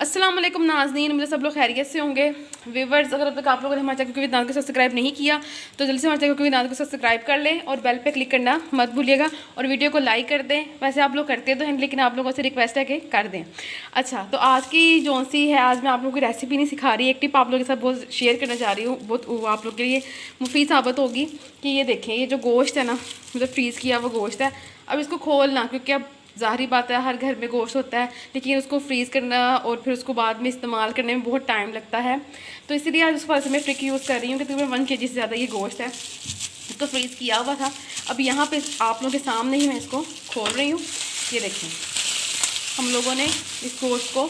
वालेकुम नाजनीन, मुझे सब लोग खैरियत से होंगे। व्यूवर्स अगर अब तक आप लोगों ने हमारे चैनल को विदान को सब्सक्राइब नहीं किया तो जल्दी से हमारे चैनल को विदान को सब्सक्राइब कर लें और बेल पे क्लिक करना मत भूलिएगा और वीडियो को लाइक कर दें। वैसे आप लोग करते तो हैं, लेकिन आप लोगों से रिक्वेस्ट है कि कर दें। अच्छा तो आज की जो सी है, आज मैं आप लोगों की रेसिपी नहीं सिखा रही, एक टिप आप लोगों के साथ बहुत शेयर करना चाह रही हूँ, बहुत आप लोग के लिए मुफीद साबित होगी कि ये देखें, ये जो गोश्त है ना मतलब फ्रीज़ किया वो गोश्त है, अब इसको खोलना, क्योंकि अब ज़ाहरी बात है, हर घर में गोश्त होता है, लेकिन उसको फ्रीज़ करना और फिर उसको बाद में इस्तेमाल करने में बहुत टाइम लगता है। तो इसीलिए आज उस से मैं ट्रिक यूज़ कर रही हूँ कि तकरीबन वन के जी से ज़्यादा ये गोश्त है। इसको फ्रीज़ किया हुआ था। अब यहाँ पे आप लोगों के सामने ही मैं इसको खोल रही हूँ। ये देखें। हम लोगों ने इस गोश्त को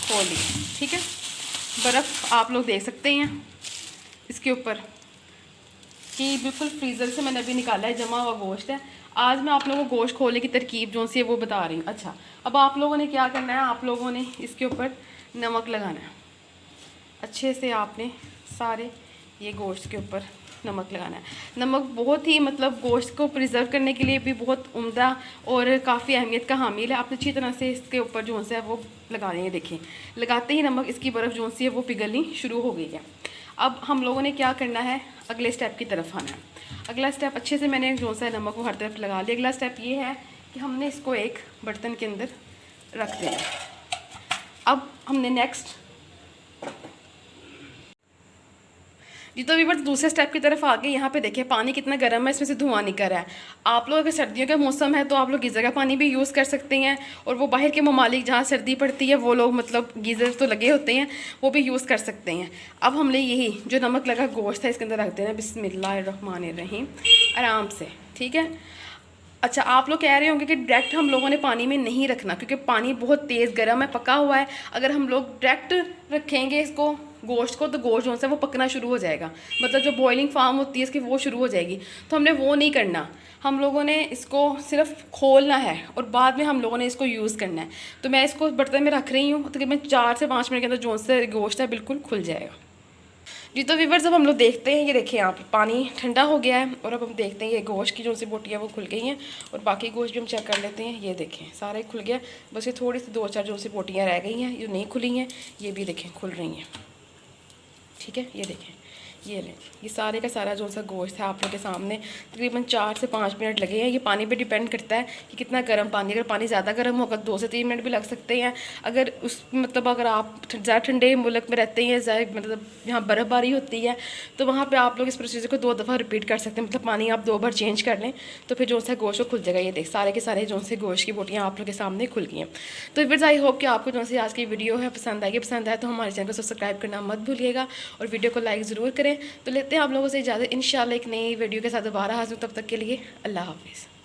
खोल लिया। ठीक है? बर्फ़ आप लोग देख सकते हैं इसके ऊपर। कि बिल्कुल फ्रीज़र से मैंने अभी निकाला है, जमा हुआ गोश्त है। आज मैं आप लोगों को गोश्त खोलने की तरकीब जो सी है वो बता रही हूँ। अच्छा अब आप लोगों ने क्या करना है? आप लोगों ने इसके ऊपर नमक लगाना है। अच्छे से आपने सारे ये गोश्त के ऊपर नमक लगाना है। नमक बहुत ही मतलब गोश्त को प्रिजर्व करने के लिए भी बहुत उम्दा और काफ़ी अहमियत का हामिल है। आपने अच्छी तरह से इसके ऊपर जो है वो लगा देंगे देखें लगाते ही नमक इसकी बर्फ़ जो सी है वो पिघलनी शुरू हो गई है। अब हम लोगों ने क्या करना है? अगले स्टेप की तरफ़ आना है। अगला स्टेप अच्छे से मैंने जो सा नमक को हर तरफ़ लगा लिया। अगला स्टेप ये है कि हमने इसको एक बर्तन के अंदर रख देना अब हमने नेक्स्ट जी तो अभी बट दूसरे स्टेप की तरफ़ आगे यहाँ पे देखिए, पानी कितना गर्म है, इसमें से धुआँ निकल रहा है। आप लोग अगर सर्दियों का मौसम है तो आप लोग गीज़र का पानी भी यूज़ कर सकते हैं और वो बाहर के ममालिक जहाँ सर्दी पड़ती है, वो लोग मतलब गीज़र तो लगे होते हैं, वो भी यूज़ कर सकते हैं। अब हमने यही जो नमक लगा गोश्त है, इसके अंदर रख देना। बिसमिल्लाम आराम से, ठीक है? अच्छा आप लोग कह रहे होंगे कि डायरेक्ट हम लोगों ने पानी में नहीं रखना, क्योंकि पानी बहुत तेज़ गर्म है, पका हुआ है। अगर हम लोग डायरेक्ट रखेंगे इसको गोश्त को तो गोश्त जो है वो पकना शुरू हो जाएगा। मतलब जो बॉइलिंग फार्म होती है, इसकी वो शुरू हो जाएगी। तो हमने वो नहीं करना। हम लोगों ने इसको सिर्फ़ खोलना है और बाद में हम लोगों ने इसको यूज़ करना है। तो मैं इसको बर्तन में रख रही हूँ। तकरीबन तो चार से पाँच मिनट के अंदर जो से गोश्त है बिल्कुल खुल जाएगा। जी तो वीवर जब हम लोग देखते हैं। ये देखें आप पानी ठंडा हो गया है और अब हम देखते हैं ये गोश्त की जो सी बोटियाँ वो खुल गई हैं और बाकी गोश्त भी हम चेक कर लेते हैं। ये देखें सारे खुल गया। बस ये थोड़ी सी दो चार जो सी बोटियाँ रह गई हैं जो नहीं खुली हैं, ये भी देखें खुल रही हैं। ठीक है? ये देखें। ये लें ये सारे का सारा जो सा गोश्त है आप लोग के सामने, तकरीबन चार से पाँच मिनट लगे हैं। ये पानी पे डिपेंड करता है कि कितना गर्म पानी, अगर पानी ज़्यादा गर्म होगा दो से तीन मिनट भी लग सकते हैं। अगर उस मतलब अगर आप ज़्यादा ठंडे मुल्क में रहते हैं, ज़्यादा मतलब यहाँ बर्फ़बारी होती है तो वहाँ पर आप लोग इस प्रोसीजर को दो दफ़ा रिपीट कर सकते हैं। मतलब पानी आप दो बार चेंज कर लें तो फिर जो सा गोश्त खुल जाएगा। ये देख, सारे के सारे जो से गोश्त की बोटियाँ आप लोग के सामने खुल गई हैं। तो फिर आई होप कि आपको जो से आज की वीडियो है पसंद आएगी पसंद आए तो हमारे चैनल को सब्सक्राइब करना मत भूलिएगा और वीडियो को लाइक ज़रूर करें। तो लेते हैं आप लोगों से इजाज़त। इन एक नई वीडियो के साथ दोबारा हाजिर तब तक के लिए अल्लाह हाफिज़।